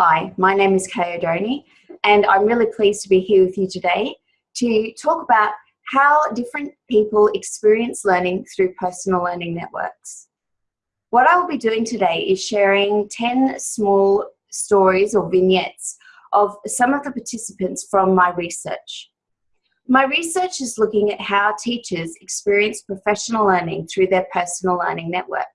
Hi, my name is Kay Oddone, and I'm really pleased to be here with you today to talk about how different people experience learning through personal learning networks. What I will be doing today is sharing 10 small stories or vignettes of some of the participants from my research. My research is looking at how teachers experience professional learning through their personal learning network.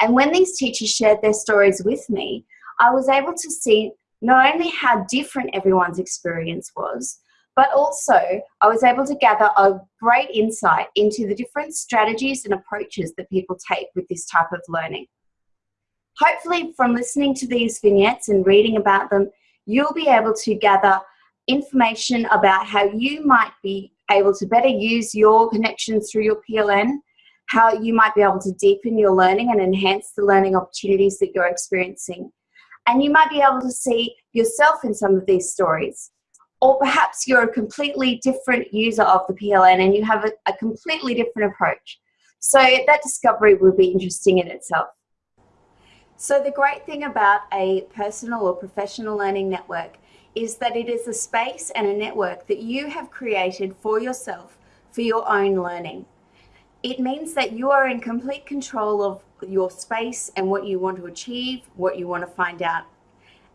And when these teachers shared their stories with me, I was able to see not only how different everyone's experience was, but also I was able to gather a great insight into the different strategies and approaches that people take with this type of learning. Hopefully from listening to these vignettes and reading about them, you'll be able to gather information about how you might be able to better use your connections through your PLN, how you might be able to deepen your learning and enhance the learning opportunities that you're experiencing. And you might be able to see yourself in some of these stories. Or perhaps you're a completely different user of the PLN and you have a, a completely different approach. So that discovery will be interesting in itself. So the great thing about a personal or professional learning network is that it is a space and a network that you have created for yourself for your own learning. It means that you are in complete control of your space and what you want to achieve, what you want to find out.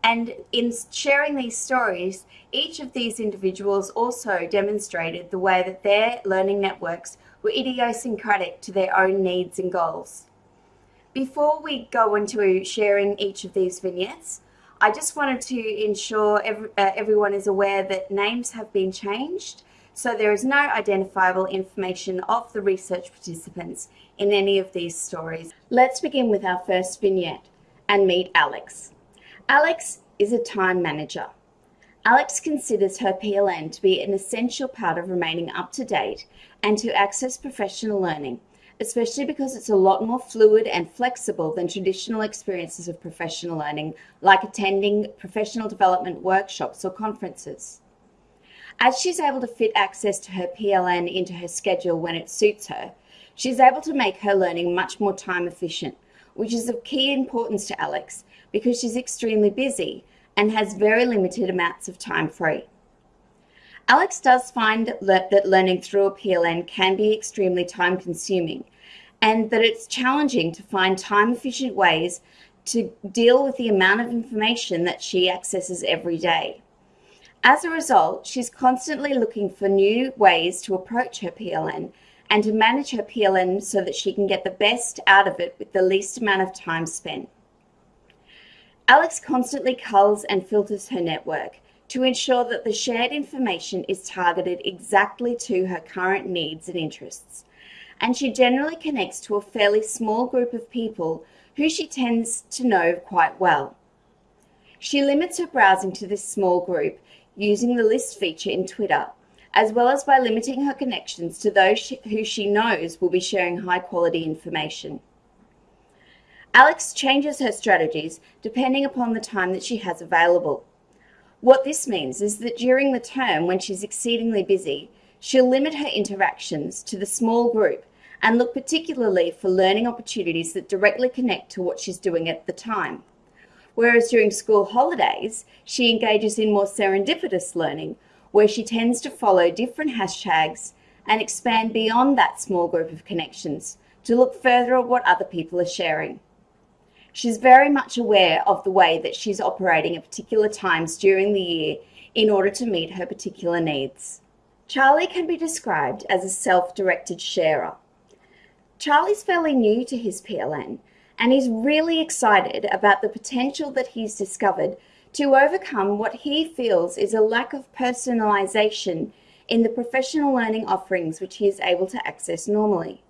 And in sharing these stories, each of these individuals also demonstrated the way that their learning networks were idiosyncratic to their own needs and goals. Before we go into sharing each of these vignettes, I just wanted to ensure every, uh, everyone is aware that names have been changed so there is no identifiable information of the research participants in any of these stories. Let's begin with our first vignette and meet Alex. Alex is a time manager. Alex considers her PLN to be an essential part of remaining up to date and to access professional learning, especially because it's a lot more fluid and flexible than traditional experiences of professional learning, like attending professional development workshops or conferences. As she's able to fit access to her PLN into her schedule when it suits her, she's able to make her learning much more time efficient, which is of key importance to Alex because she's extremely busy and has very limited amounts of time free. Alex does find that learning through a PLN can be extremely time consuming and that it's challenging to find time efficient ways to deal with the amount of information that she accesses every day. As a result, she's constantly looking for new ways to approach her PLN and to manage her PLN so that she can get the best out of it with the least amount of time spent. Alex constantly culls and filters her network to ensure that the shared information is targeted exactly to her current needs and interests. And she generally connects to a fairly small group of people who she tends to know quite well. She limits her browsing to this small group using the list feature in Twitter, as well as by limiting her connections to those who she knows will be sharing high quality information. Alex changes her strategies depending upon the time that she has available. What this means is that during the term when she's exceedingly busy, she'll limit her interactions to the small group and look particularly for learning opportunities that directly connect to what she's doing at the time whereas during school holidays, she engages in more serendipitous learning, where she tends to follow different hashtags and expand beyond that small group of connections to look further at what other people are sharing. She's very much aware of the way that she's operating at particular times during the year in order to meet her particular needs. Charlie can be described as a self-directed sharer. Charlie's fairly new to his PLN, and he's really excited about the potential that he's discovered to overcome what he feels is a lack of personalisation in the professional learning offerings which he is able to access normally.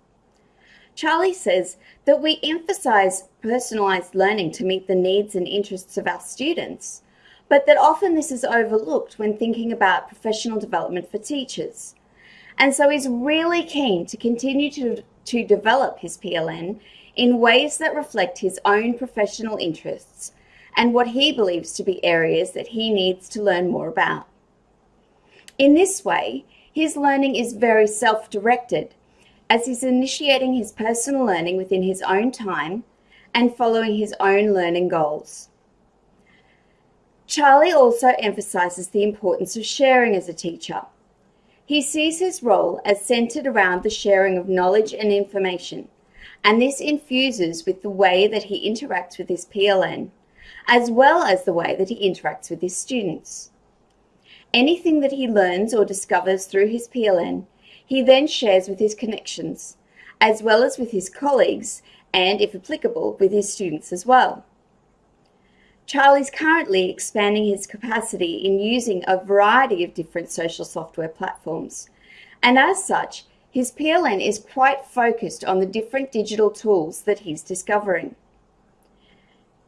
Charlie says that we emphasise personalised learning to meet the needs and interests of our students, but that often this is overlooked when thinking about professional development for teachers. And so he's really keen to continue to, to develop his PLN in ways that reflect his own professional interests and what he believes to be areas that he needs to learn more about. In this way, his learning is very self-directed, as he's initiating his personal learning within his own time and following his own learning goals. Charlie also emphasises the importance of sharing as a teacher. He sees his role as centred around the sharing of knowledge and information, and this infuses with the way that he interacts with his PLN, as well as the way that he interacts with his students. Anything that he learns or discovers through his PLN, he then shares with his connections, as well as with his colleagues and, if applicable, with his students as well. Charlie's currently expanding his capacity in using a variety of different social software platforms. And as such, his PLN is quite focused on the different digital tools that he's discovering.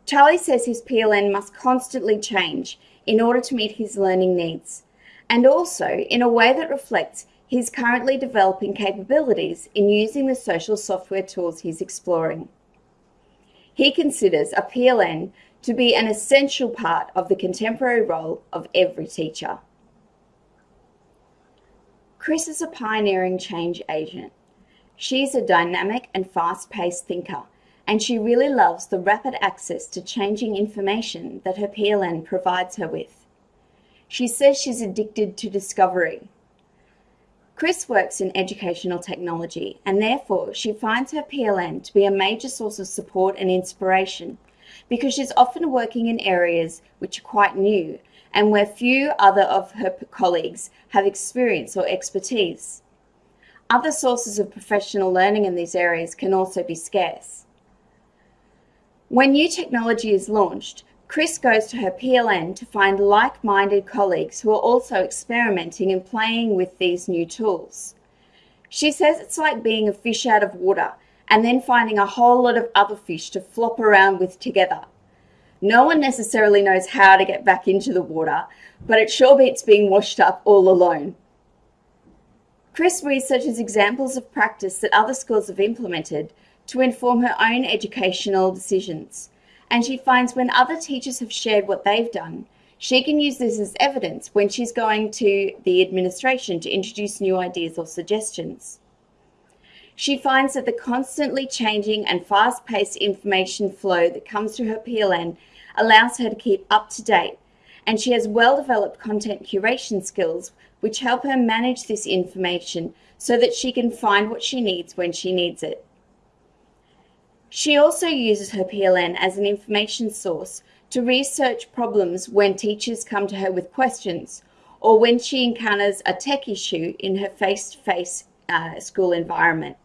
Charlie says his PLN must constantly change in order to meet his learning needs, and also in a way that reflects his currently developing capabilities in using the social software tools he's exploring. He considers a PLN to be an essential part of the contemporary role of every teacher. Chris is a pioneering change agent. She's a dynamic and fast-paced thinker, and she really loves the rapid access to changing information that her PLN provides her with. She says she's addicted to discovery. Chris works in educational technology, and therefore she finds her PLN to be a major source of support and inspiration because she's often working in areas which are quite new and where few other of her colleagues have experience or expertise. Other sources of professional learning in these areas can also be scarce. When new technology is launched, Chris goes to her PLN to find like-minded colleagues who are also experimenting and playing with these new tools. She says it's like being a fish out of water and then finding a whole lot of other fish to flop around with together. No one necessarily knows how to get back into the water, but it sure beats being washed up all alone. Chris researches examples of practice that other schools have implemented to inform her own educational decisions. And she finds when other teachers have shared what they've done, she can use this as evidence when she's going to the administration to introduce new ideas or suggestions. She finds that the constantly changing and fast-paced information flow that comes through her PLN allows her to keep up to date, and she has well-developed content curation skills which help her manage this information so that she can find what she needs when she needs it. She also uses her PLN as an information source to research problems when teachers come to her with questions or when she encounters a tech issue in her face-to-face -face, uh, school environment.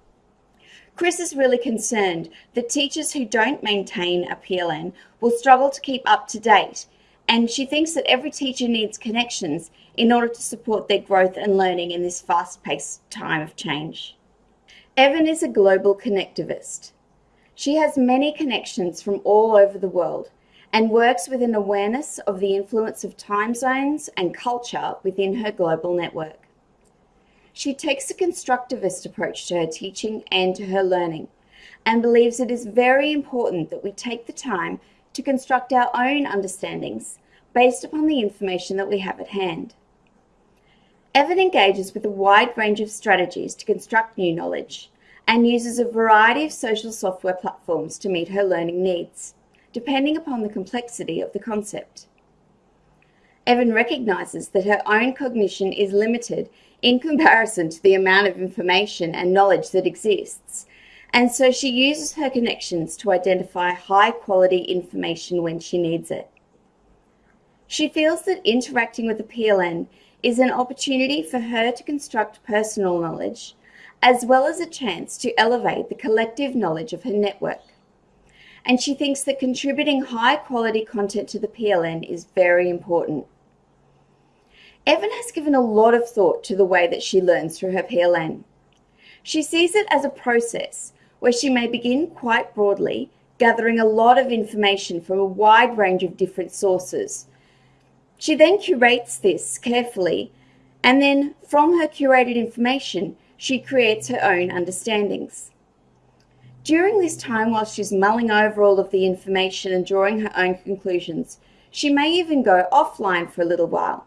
Chris is really concerned that teachers who don't maintain a PLN will struggle to keep up to date, and she thinks that every teacher needs connections in order to support their growth and learning in this fast-paced time of change. Evan is a global connectivist. She has many connections from all over the world and works with an awareness of the influence of time zones and culture within her global network. She takes a constructivist approach to her teaching and to her learning and believes it is very important that we take the time to construct our own understandings based upon the information that we have at hand. Evan engages with a wide range of strategies to construct new knowledge and uses a variety of social software platforms to meet her learning needs, depending upon the complexity of the concept. Evan recognises that her own cognition is limited in comparison to the amount of information and knowledge that exists. And so she uses her connections to identify high quality information when she needs it. She feels that interacting with the PLN is an opportunity for her to construct personal knowledge, as well as a chance to elevate the collective knowledge of her network. And she thinks that contributing high quality content to the PLN is very important. Evan has given a lot of thought to the way that she learns through her PLN. She sees it as a process where she may begin quite broadly, gathering a lot of information from a wide range of different sources. She then curates this carefully, and then from her curated information, she creates her own understandings. During this time, while she's mulling over all of the information and drawing her own conclusions, she may even go offline for a little while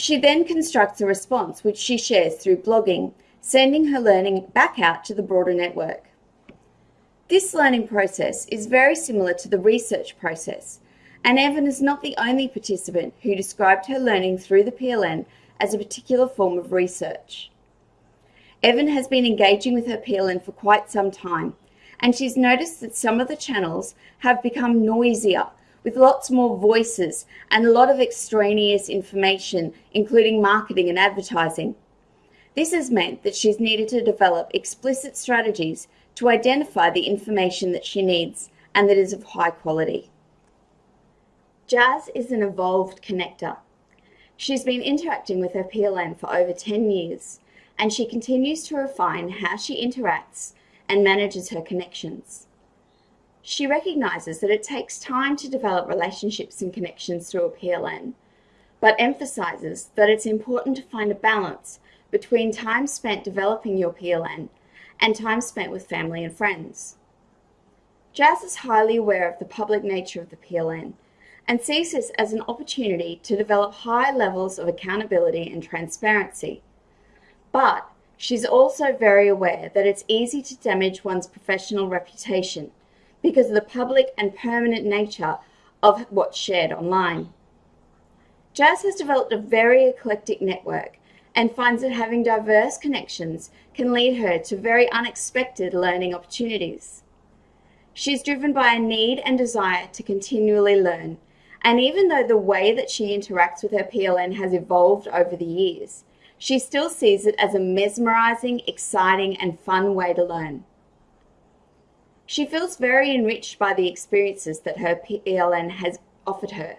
she then constructs a response which she shares through blogging, sending her learning back out to the broader network. This learning process is very similar to the research process, And Evan is not the only participant who described her learning through the PLN as a particular form of research. Evan has been engaging with her PLN for quite some time, and she's noticed that some of the channels have become noisier with lots more voices and a lot of extraneous information, including marketing and advertising. This has meant that she's needed to develop explicit strategies to identify the information that she needs and that is of high quality. Jazz is an evolved connector. She's been interacting with her PLN for over 10 years, and she continues to refine how she interacts and manages her connections. She recognises that it takes time to develop relationships and connections through a PLN, but emphasises that it's important to find a balance between time spent developing your PLN and time spent with family and friends. Jazz is highly aware of the public nature of the PLN and sees this as an opportunity to develop high levels of accountability and transparency. But she's also very aware that it's easy to damage one's professional reputation because of the public and permanent nature of what's shared online. Jazz has developed a very eclectic network and finds that having diverse connections can lead her to very unexpected learning opportunities. She's driven by a need and desire to continually learn, and even though the way that she interacts with her PLN has evolved over the years, she still sees it as a mesmerizing, exciting, and fun way to learn. She feels very enriched by the experiences that her PLN has offered her.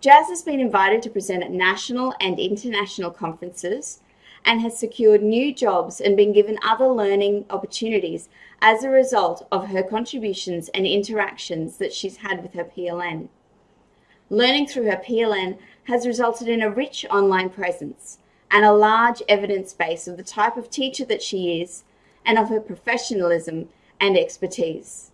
Jazz has been invited to present at national and international conferences and has secured new jobs and been given other learning opportunities as a result of her contributions and interactions that she's had with her PLN. Learning through her PLN has resulted in a rich online presence and a large evidence base of the type of teacher that she is and of her professionalism and expertise.